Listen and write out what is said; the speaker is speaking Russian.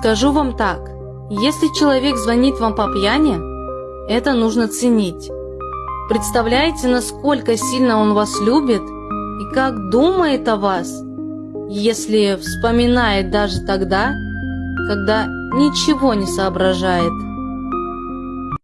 Скажу вам так, если человек звонит вам по пьяни, это нужно ценить. Представляете, насколько сильно он вас любит и как думает о вас, если вспоминает даже тогда, когда ничего не соображает.